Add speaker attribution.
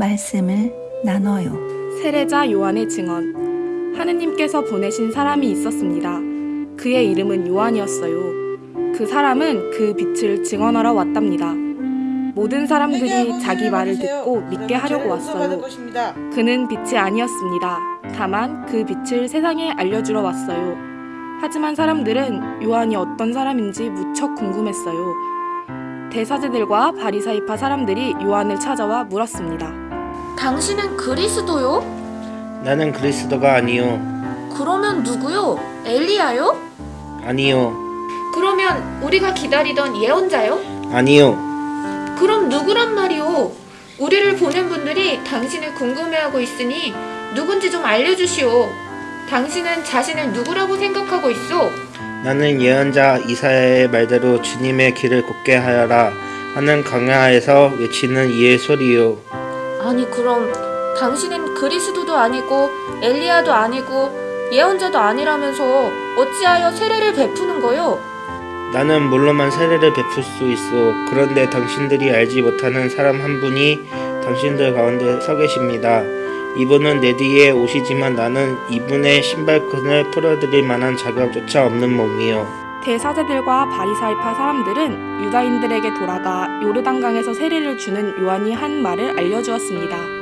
Speaker 1: 말씀을 나눠요.
Speaker 2: 세례자 요한의 증언. 하느님께서 보내신 사람이 있었습니다. 그의 이름은 요한이었어요. 그 사람은 그 빛을 증언하러 왔답니다. 모든 사람들이 자기 말을 듣고 믿게 하려고 왔어요. 그는 빛이 아니었습니다. 다만 그 빛을 세상에 알려주러 왔어요. 하지만 사람들은 요한이 어떤 사람인지 무척 궁금했어요. 대사제들과 바리사이파 사람들이 요한을 찾아와 물었습니다.
Speaker 3: 당신은 그리스도요?
Speaker 4: 나는 그리스도가 아니요.
Speaker 3: 그러면 누구요? 엘리야요?
Speaker 4: 아니요.
Speaker 3: 그러면 우리가 기다리던 예언자요?
Speaker 4: 아니요.
Speaker 3: 그럼 누구란 말이오? 우리를 보낸 분들이 당신을 궁금해하고 있으니 누군지 좀 알려주시오. 당신은 자신을 누구라고 생각하고 있어?
Speaker 4: 나는 예언자 이사야의 말대로 주님의 길을 곱게 하여라 하는 강야에서 외치는 이의 소리요.
Speaker 3: 아니 그럼 당신은 그리스도도 아니고 엘리야도 아니고 예언자도 아니라면서 어찌하여 세례를 베푸는 거요?
Speaker 4: 나는 물로만 세례를 베풀 수 있어. 그런데 당신들이 알지 못하는 사람 한 분이 당신들 가운데 서 계십니다. 이분은 내 뒤에 오시지만 나는 이분의 신발끈을 풀어드릴 만한 자격조차 없는 몸이요.
Speaker 2: 대사제들과 바리사이파 사람들은 유다인들에게 돌아가 요르단강에서 세례를 주는 요한이 한 말을 알려주었습니다.